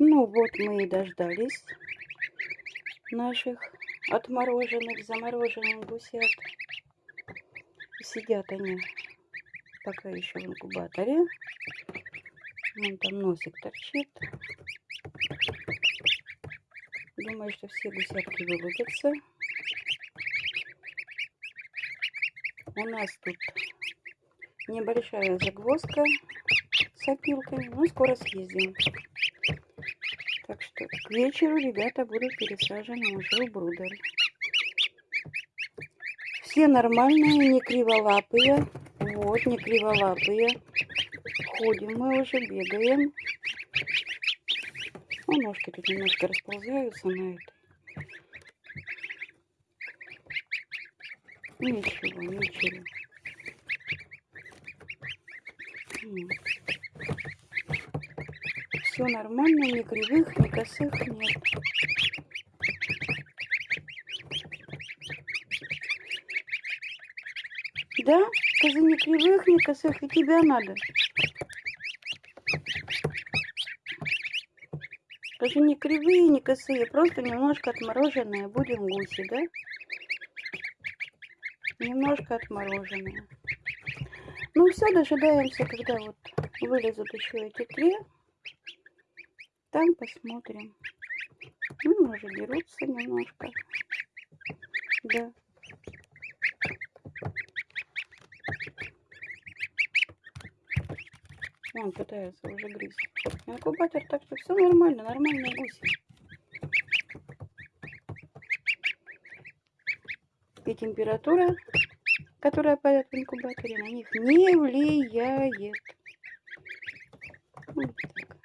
Ну вот мы и дождались наших отмороженных, замороженных гусят. Сидят они пока еще в инкубаторе. Вон там носик торчит. Думаю, что все гусятки вылупятся. У нас тут небольшая загвоздка с опилками. Ну, скоро съездим. К вечеру ребята будут пересажены уже в брудер. Все нормальные, не криволапые. Вот, не криволапые. Ходим мы уже, бегаем. Ну, ножки тут немножко расползаются на это. Ничего, ничего. Все нормально, ни кривых, ни косых нет. Да? Скажи, ни кривых, ни косых, и тебя надо. Скажи, не кривые, не косые, просто немножко отмороженные. Будем гуси, да? Немножко отмороженные. Ну все, дожидаемся, когда вот вылезут еще эти три. Там посмотрим. Ну, уже берутся немножко. Да. Он пытается уже грызть. Инкубатор, так что все нормально, нормальные гуси. И температура, которая падает в инкубаторе, на них не влияет. Вот так.